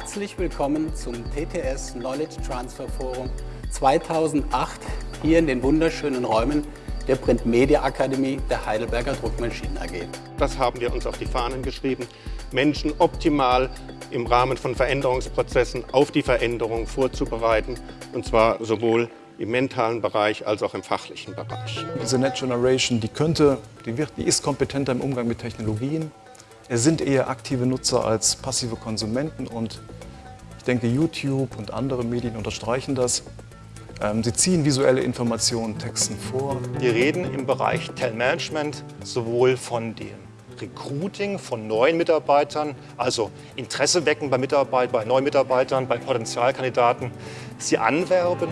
Herzlich willkommen zum TTS Knowledge Transfer Forum 2008 hier in den wunderschönen Räumen der Print Media Akademie der Heidelberger Druckmaschinen AG. Das haben wir uns auf die Fahnen geschrieben, Menschen optimal im Rahmen von Veränderungsprozessen auf die Veränderung vorzubereiten, und zwar sowohl im mentalen Bereich als auch im fachlichen Bereich. Diese Net Generation, die könnte, die, wird, die ist kompetenter im Umgang mit Technologien, es sind eher aktive Nutzer als passive Konsumenten und ich denke, YouTube und andere Medien unterstreichen das. Ähm, sie ziehen visuelle Informationen Texten vor. Wir reden im Bereich Talentmanagement sowohl von dem Recruiting von neuen Mitarbeitern, also Interesse wecken bei Mitarbeitern, bei neuen Mitarbeitern, bei Potenzialkandidaten, sie anwerben.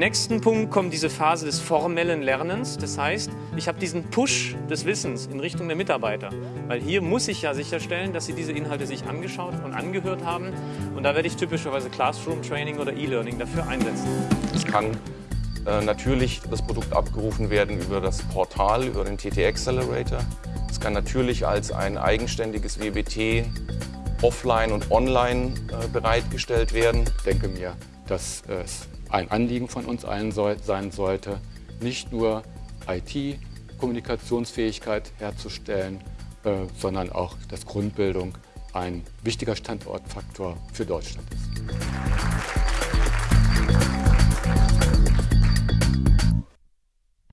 Nächsten Punkt kommt diese Phase des formellen Lernens. Das heißt, ich habe diesen Push des Wissens in Richtung der Mitarbeiter. Weil hier muss ich ja sicherstellen, dass sie diese Inhalte sich angeschaut und angehört haben. Und da werde ich typischerweise Classroom Training oder E-Learning dafür einsetzen. Es kann äh, natürlich das Produkt abgerufen werden über das Portal, über den TT Accelerator. Es kann natürlich als ein eigenständiges WBT offline und online äh, bereitgestellt werden. Ich denke mir, dass es ein Anliegen von uns allen soll, sein sollte, nicht nur IT-Kommunikationsfähigkeit herzustellen, äh, sondern auch, dass Grundbildung ein wichtiger Standortfaktor für Deutschland ist.